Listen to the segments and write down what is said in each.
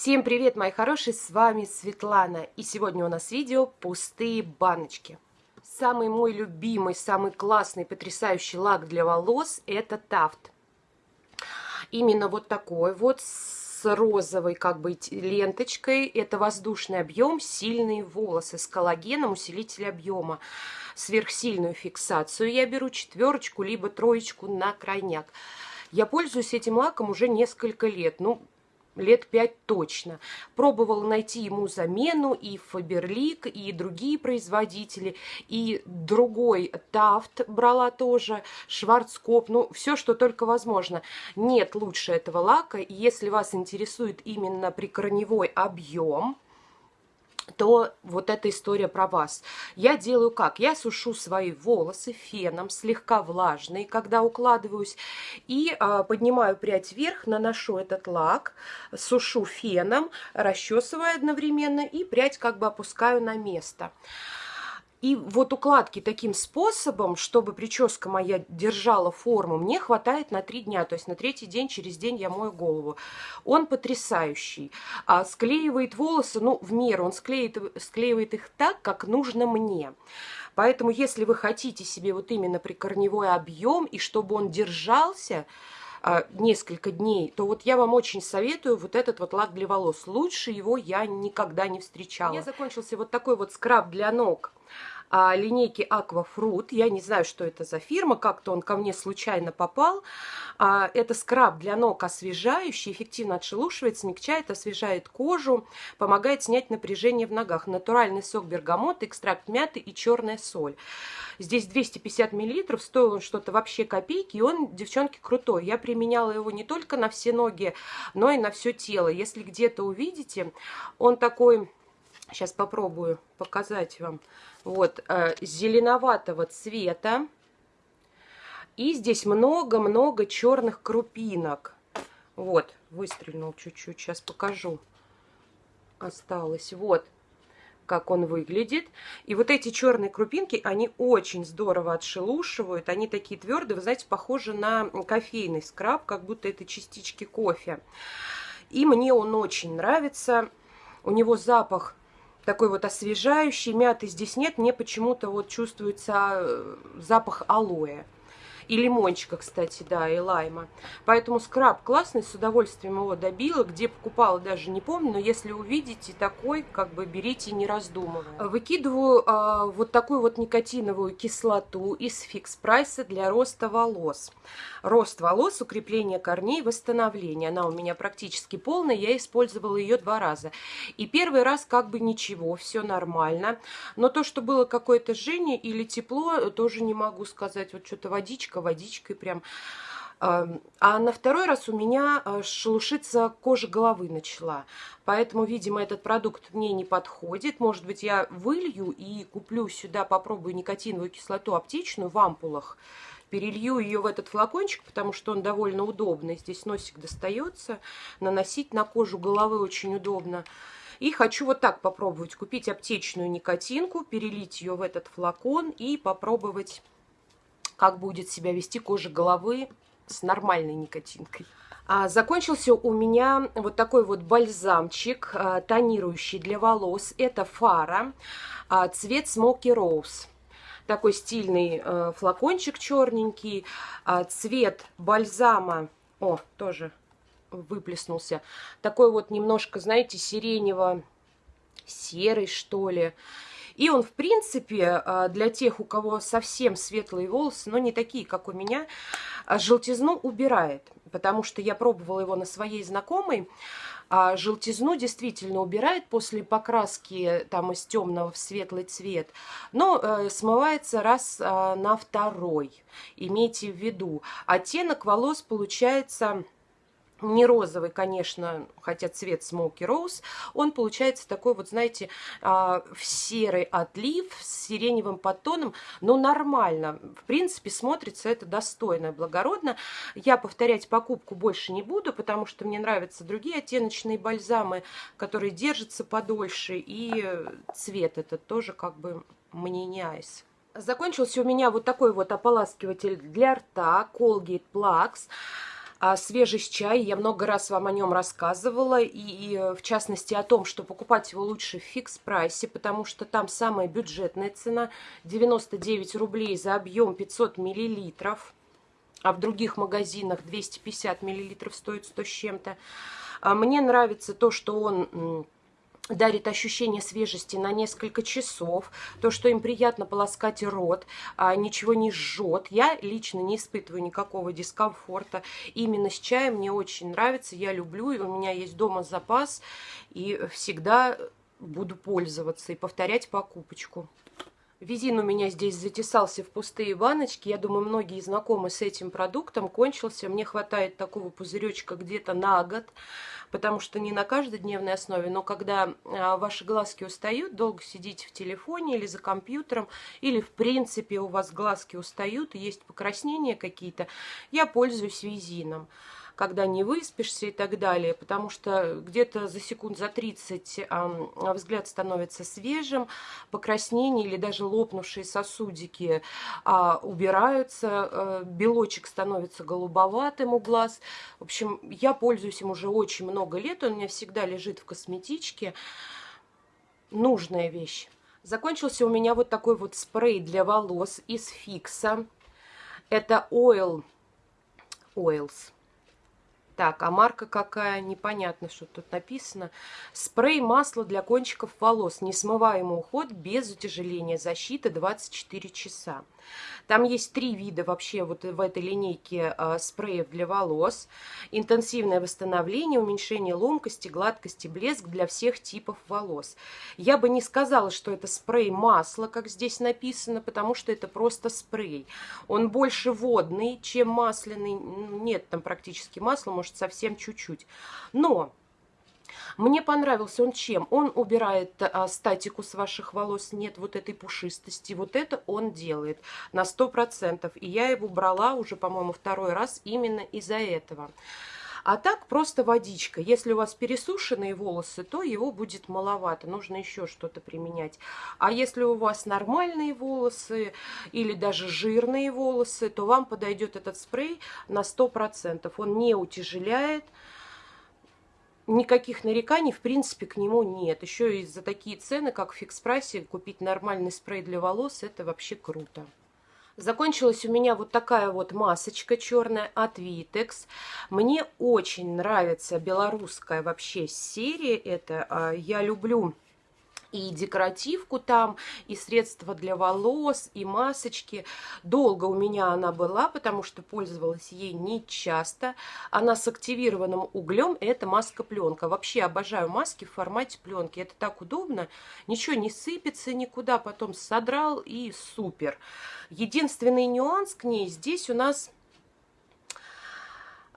Всем привет, мои хорошие, с вами Светлана. И сегодня у нас видео «Пустые баночки». Самый мой любимый, самый классный, потрясающий лак для волос – это Тафт. Именно вот такой вот, с розовой как бы ленточкой. Это воздушный объем, сильные волосы с коллагеном, усилитель объема. Сверхсильную фиксацию я беру четверочку, либо троечку на крайняк. Я пользуюсь этим лаком уже несколько лет. Ну, лет пять точно. Пробовала найти ему замену и Фаберлик, и другие производители, и другой Тафт брала тоже, Шварцкоп, ну, все, что только возможно. Нет лучше этого лака, если вас интересует именно прикорневой объем, то вот эта история про вас. Я делаю как? Я сушу свои волосы феном, слегка влажные, когда укладываюсь, и э, поднимаю прядь вверх, наношу этот лак, сушу феном, расчесываю одновременно и прядь как бы опускаю на место. И вот укладки таким способом, чтобы прическа моя держала форму, мне хватает на три дня. То есть на третий день, через день я мою голову. Он потрясающий. А склеивает волосы, ну, в меру. Он склеит, склеивает их так, как нужно мне. Поэтому, если вы хотите себе вот именно прикорневой объем, и чтобы он держался, несколько дней, то вот я вам очень советую вот этот вот лак для волос. Лучше его я никогда не встречала. У меня закончился вот такой вот скраб для ног а, линейки Aquafruit. Я не знаю, что это за фирма, как-то он ко мне случайно попал. А, это скраб для ног освежающий, эффективно отшелушивает, смягчает, освежает кожу, помогает снять напряжение в ногах. Натуральный сок бергамота, экстракт мяты и черная соль. Здесь 250 миллилитров, стоил он что-то вообще копейки, и он, девчонки, крутой. Я применяла его не только на все ноги, но и на все тело. Если где-то увидите, он такой Сейчас попробую показать вам. Вот, э, зеленоватого цвета. И здесь много-много черных крупинок. Вот, выстрельнул чуть-чуть, сейчас покажу. Осталось, вот как он выглядит. И вот эти черные крупинки, они очень здорово отшелушивают. Они такие твердые, вы знаете, похожи на кофейный скраб, как будто это частички кофе. И мне он очень нравится. У него запах такой вот освежающий, мяты здесь нет, мне почему-то вот чувствуется э, запах алоэ. И лимончика, кстати, да, и лайма. Поэтому скраб классный, с удовольствием его добила. Где покупала, даже не помню, но если увидите такой, как бы берите не раздумывая. Выкидываю э, вот такую вот никотиновую кислоту из фикс прайса для роста волос. Рост волос, укрепление корней, восстановление. Она у меня практически полная, я использовала ее два раза. И первый раз как бы ничего, все нормально. Но то, что было какое-то жжение или тепло, тоже не могу сказать. Вот что-то водичка водичка водичкой прям. А на второй раз у меня а, шелушиться кожа головы начала. Поэтому, видимо, этот продукт мне не подходит. Может быть, я вылью и куплю сюда, попробую никотиновую кислоту аптечную в ампулах. Перелью ее в этот флакончик, потому что он довольно удобный. Здесь носик достается. Наносить на кожу головы очень удобно. И хочу вот так попробовать. Купить аптечную никотинку, перелить ее в этот флакон и попробовать как будет себя вести кожа головы с нормальной никотинкой. А, закончился у меня вот такой вот бальзамчик, а, тонирующий для волос. Это фара, а, цвет Smoky Rose. Такой стильный флакончик черненький, цвет бальзама, о, тоже выплеснулся. Такой вот немножко, знаете, сиренево-серый, что ли. И он, в принципе, а, для тех, у кого совсем светлые волосы, но не такие, как у меня, а, желтизну убирает. Потому что я пробовала его на своей знакомой. А желтизну действительно убирает после покраски там из темного в светлый цвет, но э, смывается раз э, на второй. Имейте в виду. Оттенок волос получается не розовый, конечно, хотя цвет Smoky Rose, он получается такой вот, знаете, а, в серый отлив с сиреневым подтоном, но нормально. В принципе, смотрится это достойно, благородно. Я повторять покупку больше не буду, потому что мне нравятся другие оттеночные бальзамы, которые держатся подольше, и цвет этот тоже как бы мне не айс. Закончился у меня вот такой вот ополаскиватель для рта Colgate Plax. А, свежий чай. Я много раз вам о нем рассказывала. И, и в частности о том, что покупать его лучше в фикс-прайсе, потому что там самая бюджетная цена 99 рублей за объем 500 миллилитров. А в других магазинах 250 миллилитров стоит 100 с чем-то. А мне нравится то, что он дарит ощущение свежести на несколько часов, то, что им приятно полоскать рот, а ничего не жжет. Я лично не испытываю никакого дискомфорта. Именно с чаем мне очень нравится, я люблю, и у меня есть дома запас, и всегда буду пользоваться и повторять покупочку. Визин у меня здесь затесался в пустые баночки. Я думаю, многие знакомы с этим продуктом. Кончился. Мне хватает такого пузыречка где-то на год потому что не на каждодневной основе, но когда а, ваши глазки устают, долго сидите в телефоне или за компьютером, или в принципе у вас глазки устают, есть покраснения какие-то, я пользуюсь визином когда не выспишься и так далее, потому что где-то за секунд за 30 э, взгляд становится свежим, покраснения или даже лопнувшие сосудики э, убираются, э, белочек становится голубоватым у глаз. В общем, я пользуюсь им уже очень много лет, он у меня всегда лежит в косметичке. Нужная вещь. Закончился у меня вот такой вот спрей для волос из Фикса. Это Oil Oils. Так, а марка какая? Непонятно, что тут написано. Спрей масло для кончиков волос. Несмываемый уход без утяжеления. Защита 24 часа. Там есть три вида вообще вот в этой линейке э, спреев для волос. Интенсивное восстановление, уменьшение ломкости, гладкости, блеск для всех типов волос. Я бы не сказала, что это спрей масло, как здесь написано, потому что это просто спрей. Он больше водный, чем масляный. Нет там практически масла, может совсем чуть-чуть. Но мне понравился он чем? Он убирает а, статику с ваших волос, нет вот этой пушистости. Вот это он делает на 100%. И я его брала уже, по-моему, второй раз именно из-за этого. А так просто водичка. Если у вас пересушенные волосы, то его будет маловато. Нужно еще что-то применять. А если у вас нормальные волосы или даже жирные волосы, то вам подойдет этот спрей на 100%. Он не утяжеляет, никаких нареканий, в принципе, к нему нет. Еще и за такие цены, как в фикс-прайсе, купить нормальный спрей для волос, это вообще круто. Закончилась у меня вот такая вот масочка черная от Vitex. Мне очень нравится белорусская вообще серия. Это а, я люблю и декоративку там, и средства для волос, и масочки. Долго у меня она была, потому что пользовалась ей не часто. Она с активированным углем, это маска-пленка. Вообще обожаю маски в формате пленки. Это так удобно, ничего не сыпется никуда, потом содрал и супер. Единственный нюанс к ней здесь у нас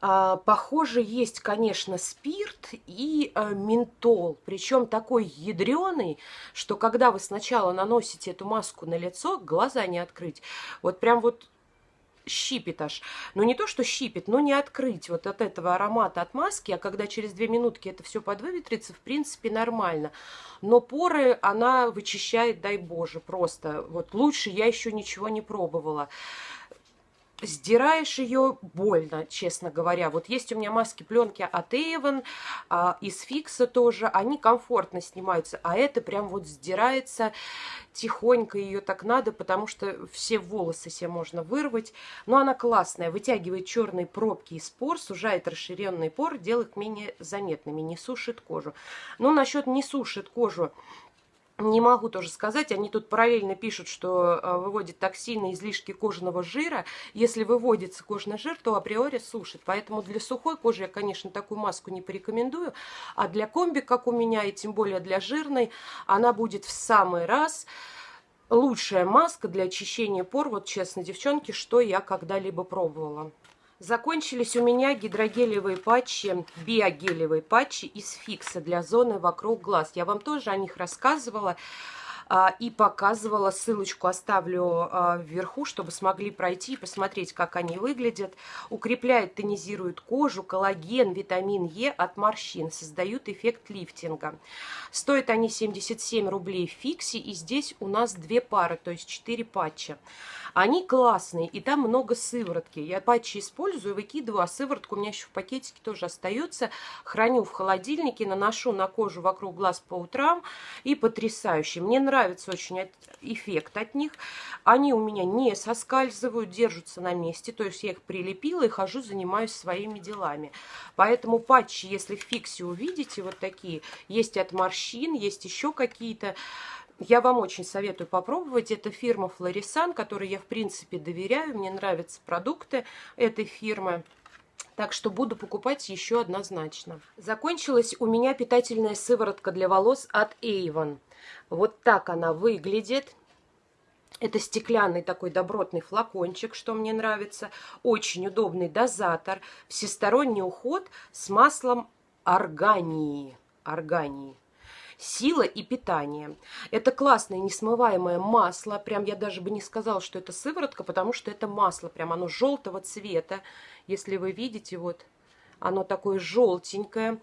похоже, есть, конечно, спирт и а, ментол. Причем такой ядреный, что когда вы сначала наносите эту маску на лицо, глаза не открыть. Вот прям вот щипит аж. Ну, не то, что щипит, но не открыть вот от этого аромата от маски, а когда через две минутки это все подвыветрится, в принципе, нормально. Но поры она вычищает, дай боже, просто. Вот лучше я еще ничего не пробовала сдираешь ее больно, честно говоря. Вот есть у меня маски пленки от Avon, а, из Фикса тоже, они комфортно снимаются, а это прям вот сдирается тихонько, ее так надо, потому что все волосы себе можно вырвать. Но она классная, вытягивает черные пробки из пор, сужает расширенные поры, делает менее заметными, не сушит кожу. Но насчет не сушит кожу, не могу тоже сказать, они тут параллельно пишут, что э, выводит токсины, излишки кожаного жира. Если выводится кожный жир, то априори сушит. Поэтому для сухой кожи я, конечно, такую маску не порекомендую. А для комби, как у меня, и тем более для жирной, она будет в самый раз лучшая маска для очищения пор. Вот честно, девчонки, что я когда-либо пробовала. Закончились у меня гидрогелевые патчи, биогелевые патчи из фикса для зоны вокруг глаз. Я вам тоже о них рассказывала. А, и показывала. Ссылочку оставлю а, вверху, чтобы смогли пройти и посмотреть, как они выглядят. Укрепляет, тонизирует кожу, коллаген, витамин Е от морщин, создают эффект лифтинга. Стоят они 77 рублей в фиксе, и здесь у нас две пары, то есть 4 патча. Они классные, и там много сыворотки. Я патчи использую, выкидываю, а сыворотка у меня еще в пакетике тоже остается. Храню в холодильнике, наношу на кожу вокруг глаз по утрам. И потрясающе. Мне нравится очень эффект от них. Они у меня не соскальзывают, держатся на месте. То есть я их прилепила и хожу, занимаюсь своими делами. Поэтому патчи, если в фиксе увидите, вот такие, есть от морщин, есть еще какие-то. Я вам очень советую попробовать. Это фирма Флорисан, которой я, в принципе, доверяю. Мне нравятся продукты этой фирмы. Так что буду покупать еще однозначно. Закончилась у меня питательная сыворотка для волос от Avon. Вот так она выглядит. Это стеклянный такой добротный флакончик, что мне нравится. Очень удобный дозатор. Всесторонний уход с маслом органии. Органии сила и питание. Это классное несмываемое масло. Прям я даже бы не сказала, что это сыворотка, потому что это масло. Прям оно желтого цвета. Если вы видите, вот оно такое желтенькое.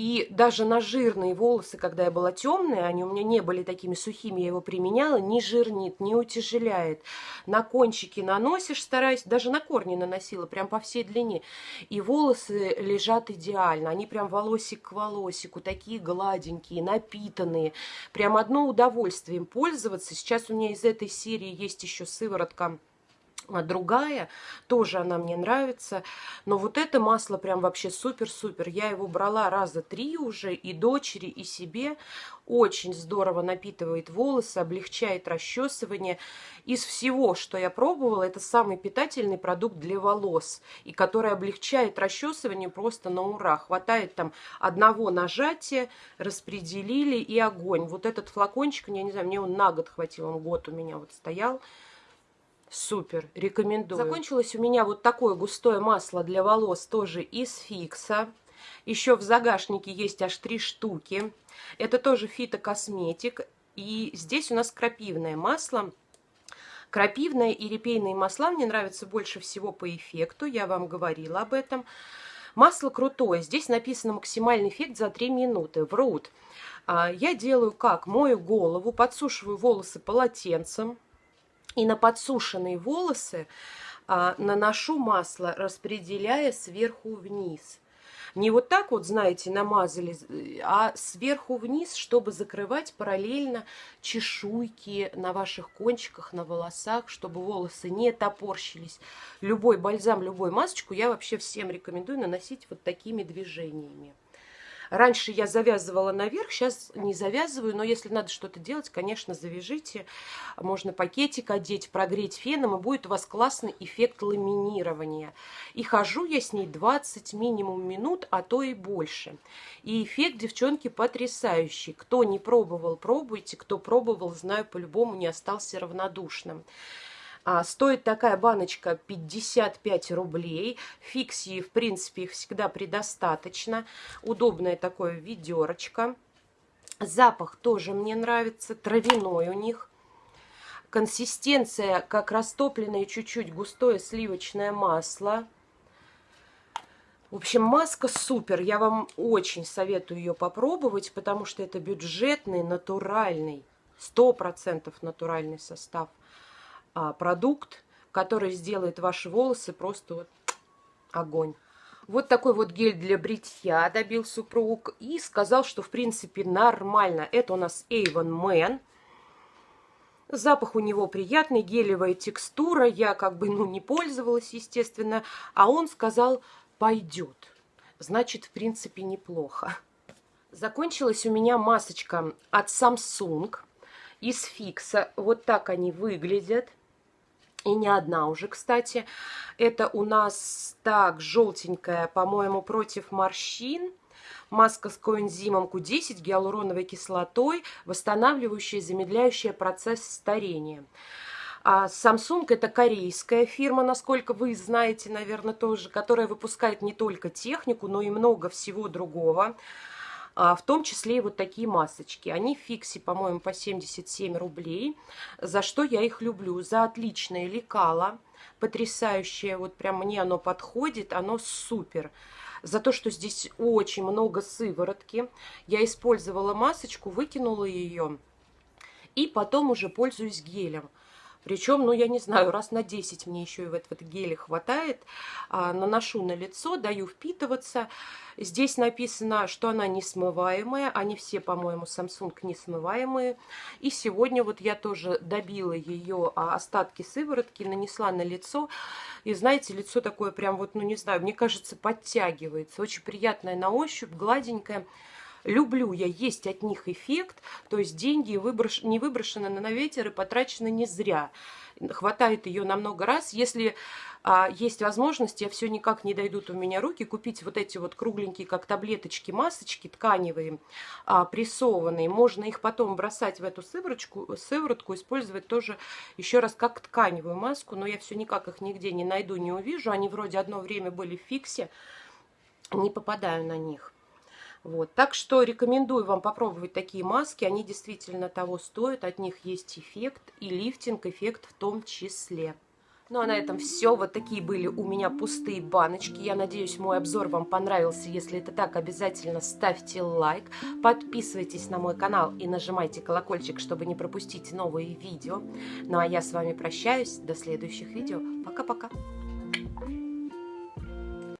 И даже на жирные волосы, когда я была темная, они у меня не были такими сухими, я его применяла, не жирнит, не утяжеляет. На кончики наносишь, стараюсь, даже на корни наносила, прям по всей длине. И волосы лежат идеально, они прям волосик к волосику, такие гладенькие, напитанные. Прям одно удовольствие им пользоваться. Сейчас у меня из этой серии есть еще сыворотка другая, тоже она мне нравится. Но вот это масло прям вообще супер-супер. Я его брала раза три уже, и дочери, и себе. Очень здорово напитывает волосы, облегчает расчесывание. Из всего, что я пробовала, это самый питательный продукт для волос. И который облегчает расчесывание просто на ура. Хватает там одного нажатия, распределили и огонь. Вот этот флакончик, я не знаю, мне он на год хватил, он год у меня вот стоял. Супер, рекомендую. Закончилось у меня вот такое густое масло для волос, тоже из Фикса. Еще в загашнике есть аж три штуки. Это тоже фитокосметик. И здесь у нас крапивное масло. Крапивное и репейные масла мне нравятся больше всего по эффекту. Я вам говорила об этом. Масло крутое. Здесь написано максимальный эффект за 3 минуты. Врут. А, я делаю как? Мою голову, подсушиваю волосы полотенцем и на подсушенные волосы а, наношу масло, распределяя сверху вниз. Не вот так вот, знаете, намазали, а сверху вниз, чтобы закрывать параллельно чешуйки на ваших кончиках, на волосах, чтобы волосы не топорщились. Любой бальзам, любую масочку я вообще всем рекомендую наносить вот такими движениями. Раньше я завязывала наверх, сейчас не завязываю, но если надо что-то делать, конечно, завяжите. Можно пакетик одеть, прогреть феном, и будет у вас классный эффект ламинирования. И хожу я с ней 20 минимум минут, а то и больше. И эффект, девчонки, потрясающий. Кто не пробовал, пробуйте. Кто пробовал, знаю, по-любому не остался равнодушным. А, стоит такая баночка 55 рублей. Фиксии, в принципе, их всегда предостаточно. Удобная такое ведерочко. Запах тоже мне нравится, травяной у них. Консистенция, как растопленное чуть-чуть густое сливочное масло. В общем, маска супер. Я вам очень советую ее попробовать, потому что это бюджетный, натуральный, 100% натуральный состав продукт, который сделает ваши волосы просто вот огонь. Вот такой вот гель для бритья добил супруг и сказал, что в принципе нормально. Это у нас Avon Man. Запах у него приятный, гелевая текстура. Я как бы ну не пользовалась, естественно. А он сказал, пойдет. Значит, в принципе, неплохо. Закончилась у меня масочка от Samsung из фикса. Вот так они выглядят. И не одна уже, кстати. Это у нас так, желтенькая, по-моему, против морщин. Маска с коэнзимом Q10, гиалуроновой кислотой, восстанавливающая, замедляющая процесс старения. А Samsung это корейская фирма, насколько вы знаете, наверное, тоже, которая выпускает не только технику, но и много всего другого. А, в том числе и вот такие масочки. Они в фиксе, по-моему, по 77 рублей, за что я их люблю. За отличное лекало, потрясающее, вот прям мне оно подходит, оно супер за то, что здесь очень много сыворотки. Я использовала масочку, выкинула ее и потом уже пользуюсь гелем. Причем, ну, я не знаю, раз на 10 мне еще и в этот геле хватает. А, наношу на лицо, даю впитываться. Здесь написано, что она не смываемая. Они все, по-моему, Samsung не смываемые. И сегодня вот я тоже добила ее а, остатки сыворотки, нанесла на лицо. И знаете, лицо такое прям вот, ну, не знаю, мне кажется, подтягивается. Очень приятное на ощупь, гладенькое. Люблю я есть от них эффект, то есть деньги выброш... не выброшены на ветер и потрачены не зря. Хватает ее на много раз. Если а, есть возможность, я все никак не дойдут у меня руки, купить вот эти вот кругленькие, как таблеточки, масочки тканевые, а, прессованные. Можно их потом бросать в эту сыворотку, сыворотку, использовать тоже еще раз как тканевую маску, но я все никак их нигде не найду, не увижу. Они вроде одно время были в фиксе, не попадаю на них. Вот. Так что рекомендую вам попробовать такие маски. Они действительно того стоят. От них есть эффект и лифтинг-эффект в том числе. Ну а на этом все. Вот такие были у меня пустые баночки. Я надеюсь, мой обзор вам понравился. Если это так, обязательно ставьте лайк. Подписывайтесь на мой канал и нажимайте колокольчик, чтобы не пропустить новые видео. Ну а я с вами прощаюсь. До следующих видео. Пока-пока.